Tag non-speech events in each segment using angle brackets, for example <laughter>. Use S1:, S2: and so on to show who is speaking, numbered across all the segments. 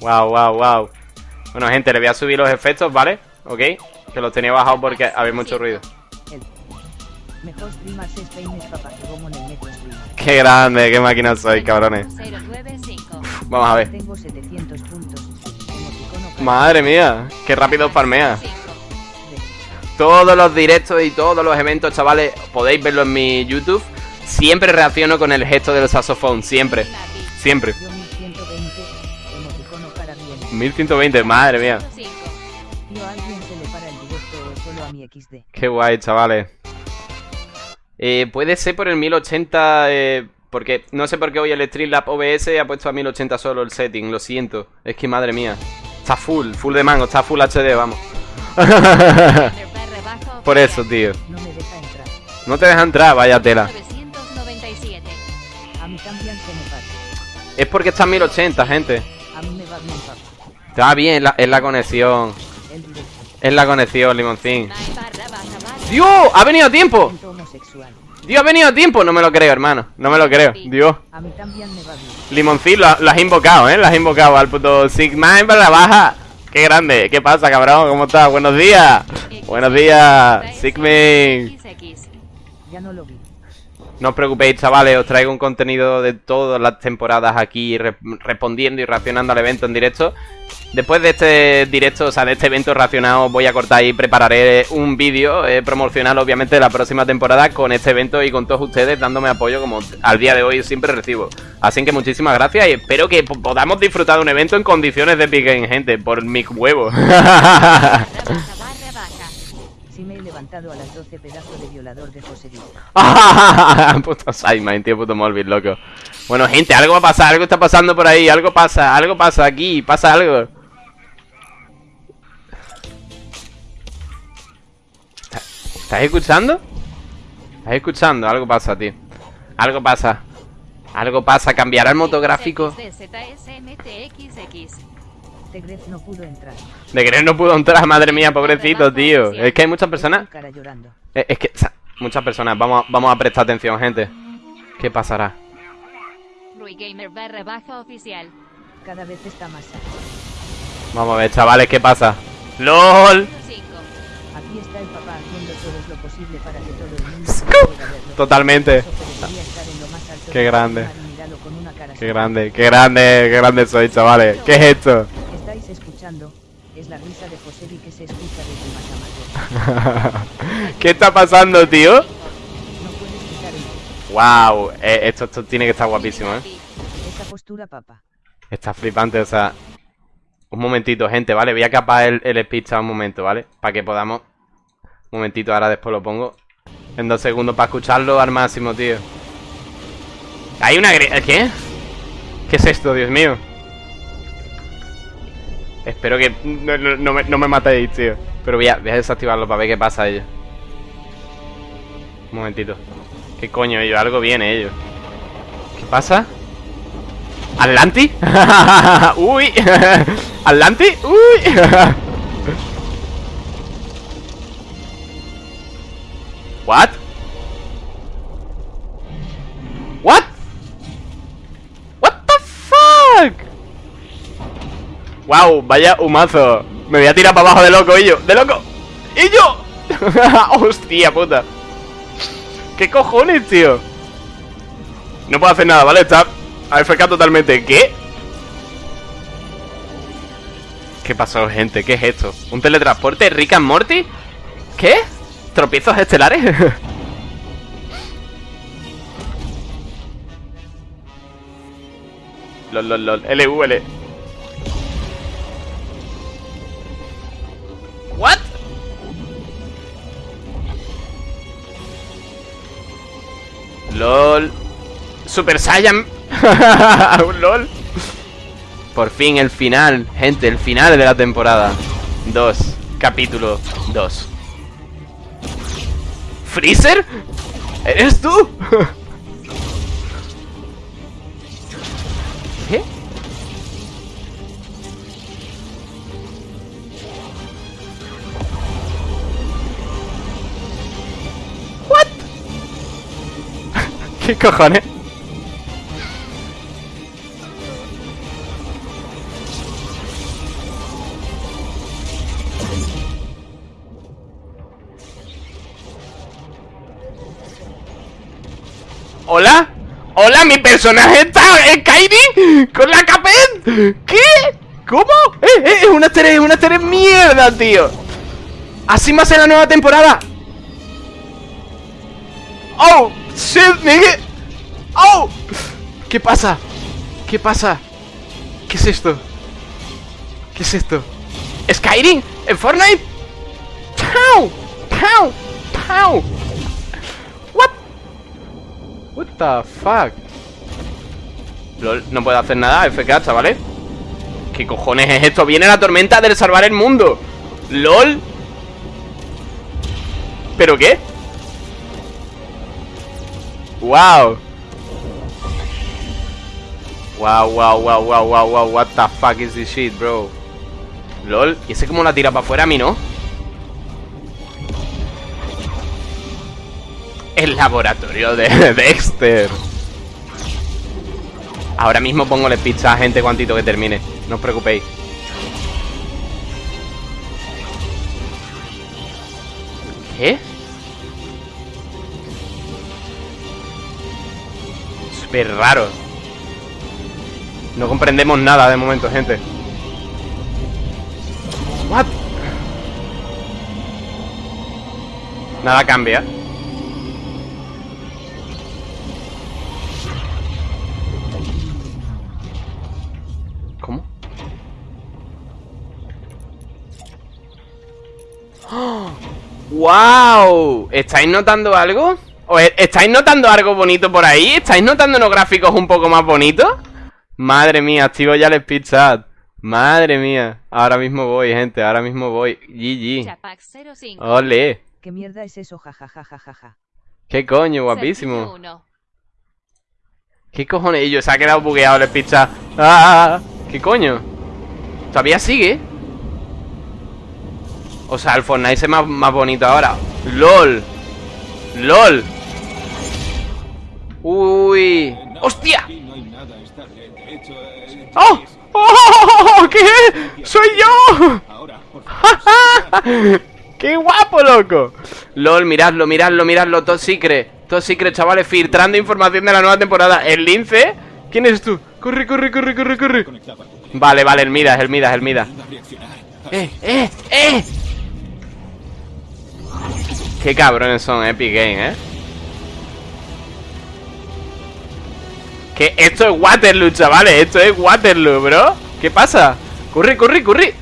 S1: Wow, wow, wow. Bueno, gente, le voy a subir los efectos, ¿vale? ¿Ok? Que los tenía bajados porque había mucho ruido.
S2: Mejor streamer es Peines papá que como en el metro streamer.
S1: Qué grande, qué máquina soy, cabrones.
S3: 095.
S1: Vamos a ver.
S2: Tengo 700 puntos. Emoticono para-
S1: Madre mía, qué rápido farmea.
S3: 5.
S1: Todos los directos y todos los eventos, chavales, podéis verlo en mi YouTube. Siempre reacciono con el gesto del saxofón, siempre, siempre.
S2: 1120,
S1: madre mía. Qué guay, chavales. Eh, puede ser por el 1080, eh, porque no sé por qué hoy el Streamlab OBS ha puesto a 1080 solo el setting, lo siento. Es que madre mía. Está full, full de mango, está full HD, vamos. <laughs> por eso, tío.
S2: No
S1: te deja entrar, vaya tela. Es porque está en 1080, gente.
S2: A mí me va bien,
S1: Está bien, es la conexión. Es la conexión, limoncín. ¡Dios! ¡Ha venido a tiempo! ¡Dios, ha venido a tiempo! No me lo creo, hermano. No me lo creo. Dios. Limoncín, lo, lo has invocado, ¿eh? Lo has invocado al puto Sigma para la baja. ¡Qué grande! ¿Qué pasa, cabrón? ¿Cómo estás? ¡Buenos días! ¡Buenos días! Sigmin.
S2: Ya no lo vi.
S1: No os preocupéis, chavales. Os traigo un contenido de todas las temporadas aquí re- respondiendo y reaccionando al evento en directo. Después de este directo, o sea, de este evento reaccionado, voy a cortar y prepararé un vídeo eh, promocional, obviamente, de la próxima temporada con este evento y con todos ustedes dándome apoyo como al día de hoy siempre recibo. Así que muchísimas gracias y espero que po- podamos disfrutar de un evento en condiciones de Game, gente, por mi huevo. <laughs>
S2: levantado a las 12 pedazo de violador de José Díaz.
S1: puto Simon, tío, puto Molvin, loco. Bueno, gente, algo va a pasar, algo está pasando por ahí, algo pasa, algo pasa aquí, pasa algo. ¿Está- ¿Estás escuchando? ¿Estás escuchando? Algo pasa, tío. Algo pasa. Algo pasa, cambiará el motográfico.
S3: ZSMTXX.
S2: Tegref no pudo entrar.
S1: De creer no pudo entrar, <laughs> madre mía, pobrecito, tío. Es que hay muchas personas. Eh, Es que, muchas personas, vamos a, vamos a prestar atención, gente. ¿Qué pasará?
S3: Rui Gamer barra baja oficial.
S2: Cada vez está más alto.
S1: Vamos a ver, chavales, ¿qué pasa? ¡LOL!
S3: 5.
S2: Aquí está el papá haciendo todo lo posible para que todo el mundo pueda verlo.
S1: Totalmente. Qué grande. Qué grande, qué grande, qué grande soy, chavales. ¿Qué es esto?
S2: Estáis escuchando. Es la risa de Josebi que se escucha desde Matamateo. <laughs>
S1: ¿Qué está pasando, tío? Wow, eh, esto, esto tiene que estar guapísimo, ¿eh?
S2: Esa postura, papá.
S1: Está flipante, o sea... Un momentito, gente, ¿vale? Voy a capar el, el speed un momento, ¿vale? Para que podamos... Un momentito, ahora después lo pongo. En dos segundos para escucharlo al máximo, tío. Hay una... ¿Qué? ¿Qué es esto, Dios mío? Espero que no, no- no me, no me matéis, tío. Pero voy a, a desactivarlo para ver qué pasa ellos. Un momentito. ¿Qué coño ellos? Algo viene ellos. ¿Qué pasa? ¿Atlanti? <laughs> ¡Uy! <laughs> ¿Atlanti? ¡Uy! <laughs> ¿What? ¿What? ¿What the fuck? ¡Wow! Vaya humazo. Me voy a tirar para abajo de loco, y. ¡De loco! ¡Y yo! <laughs> ¡Hostia puta! ¿Qué cojones, tío? No puedo hacer nada, ¿vale? Está AFK totalmente. ¿Qué? ¿Qué pasó, gente? ¿Qué es esto? ¿Un teletransporte Rick and Morty? ¿Qué? ¿Tropiezos estelares? <laughs> lol, lol, lol. LUL. Super Saiyan. <laughs> LOL. Por fin el final, gente, el final de la temporada 2, capítulo 2. ¿Freezer? ¿Eres tú? <laughs> ¿Qué? ¿What? <laughs> ¿Qué cojones? ¿Hola? ¿Hola? ¿Mi personaje está en Kairi? ¿Con la Capet? ¿Qué? ¿Cómo? ¡Eh, eh! Es una estrella, es una estrella mierda, tío Así más en la nueva temporada ¡Oh! ¡Shit, nigga! ¡Oh! ¿Qué pasa? ¿Qué pasa? ¿Qué es esto? ¿Qué es esto? ¿Skyrim? ¿En Fortnite? ¡Pow! ¡Pow! ¡Pow! ¿What? The fuck? Lol, no puedo hacer nada, FK, chavales ¿Qué cojones es esto? Viene la tormenta del salvar el mundo LOL ¿Pero qué? Wow Wow, wow, wow, wow, wow, wow What the fuck is this shit, bro LOL, ¿y ese cómo la tira para afuera a mí, no? El laboratorio de Dexter. Ahora mismo pongo pizza a gente cuantito que termine. No os preocupéis. ¿Qué? Súper raro. No comprendemos nada de momento, gente. What? Nada cambia ¡Wow! ¿Estáis notando algo? ¿O e-, ¿Estáis notando algo bonito por ahí? ¿Estáis notando unos gráficos un poco más bonitos? Madre mía, activo ya el speed chat Madre mía Ahora mismo voy, gente, ahora mismo voy GG Ole
S2: ¿Qué mierda es eso? Jajajajaja
S1: ¿Qué coño? Guapísimo ¿Qué cojones? Y yo se ha quedado bugueado el speed chat ¡Ah! ¿Qué coño? ¿Todavía sigue? O sea, el Fortnite es más, más bonito ahora ¡LOL! ¡LOL! ¡Uy! ¡Hostia! ¡Oh! ¡Oh! ¿Qué? ¡Soy yo! <laughs> ¡Qué guapo, loco! LOL, miradlo, miradlo, miradlo Top Secret Top Secret, chavales Filtrando información de la nueva temporada ¿El lince? ¿Quién eres tú? Corre, corre, corre, corre, corre Vale, vale, el Midas, el Midas, el Midas ¡Eh, eh, eh! Qué cabrones son Epic Game, ¿eh? Que esto es Waterloo, chavales Esto es Waterloo, bro ¿Qué pasa? Corre, corre, corre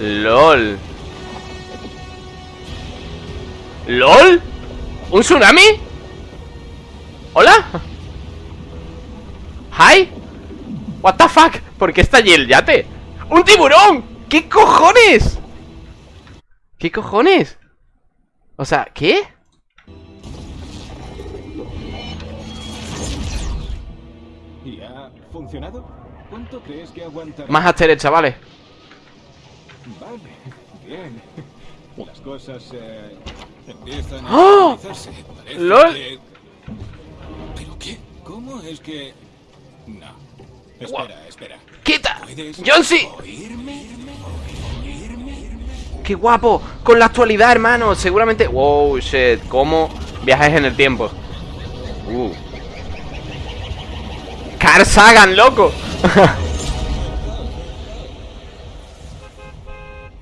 S1: LOL ¿LOL? ¿Un tsunami? ¿Hola? ¿Hi? ¿What the fuck? ¿Por qué está allí el yate? ¡Un tiburón! ¿Qué cojones? ¿Qué cojones? O sea, ¿qué?
S4: ¿Y ha funcionado? ¿Cuánto crees que aguantará?
S1: Más asteres, chavales.
S4: Vale, bien. Las cosas eh, empiezan a
S1: ¡Oh! ¡Lol!
S4: que- ¿Pero qué? ¿Cómo es que...? No. Espera, espera.
S1: ¡Quita!
S4: ¿Puedes
S1: ¡John C!
S4: oírme?
S1: ¡Qué guapo! Con la actualidad, hermano Seguramente... Wow, shit ¿Cómo viajes en el tiempo? Uh Carl Sagan, loco <laughs>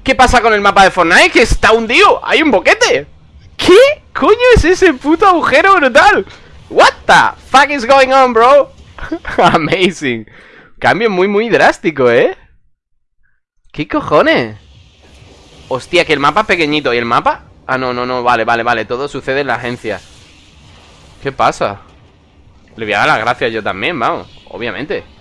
S1: ¿Qué pasa con el mapa de Fortnite? Que está hundido Hay un boquete ¿Qué coño es ese puto agujero brutal? What the fuck is going on, bro? <laughs> Amazing Cambio muy, muy drástico, ¿eh? ¿Qué cojones? Hostia, que el mapa es pequeñito. ¿Y el mapa? Ah, no, no, no, vale, vale, vale. Todo sucede en la agencia. ¿Qué pasa? Le voy a dar las gracias yo también, vamos Obviamente